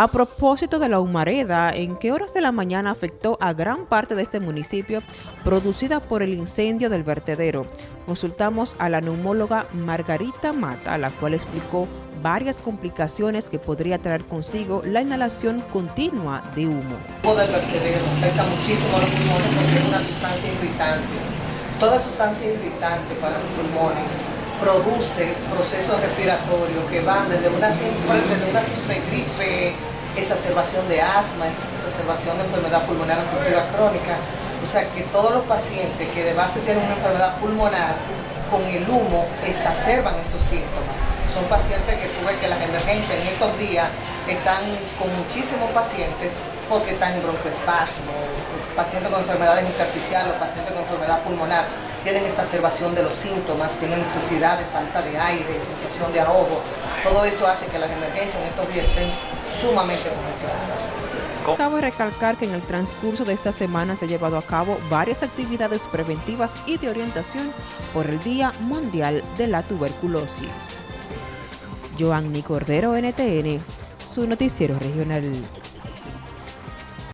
A propósito de la humareda, ¿en qué horas de la mañana afectó a gran parte de este municipio producida por el incendio del vertedero? Consultamos a la neumóloga Margarita Mata, la cual explicó varias complicaciones que podría traer consigo la inhalación continua de humo. El del vertedero afecta muchísimo a los pulmones porque es una sustancia irritante. Toda sustancia irritante para los pulmones produce procesos respiratorios que van desde una simple, desde una simple gripe exacerbación de asma, exacerbación de enfermedad pulmonar obstructiva crónica. O sea que todos los pacientes que de base tienen una enfermedad pulmonar, con el humo exacerban esos síntomas. Son pacientes que tuve que las emergencias en estos días están con muchísimos pacientes porque están en broncoespasmo, pacientes con enfermedades intersticiales, pacientes con enfermedad pulmonar, tienen exacerbación de los síntomas, tienen necesidad de falta de aire, sensación de ahogo. Todo eso hace que las emergencias en estos días estén sumamente congestionadas. Cabe recalcar que en el transcurso de esta semana se han llevado a cabo varias actividades preventivas y de orientación por el Día Mundial de la Tuberculosis. Joanny Cordero, NTN, su noticiero regional.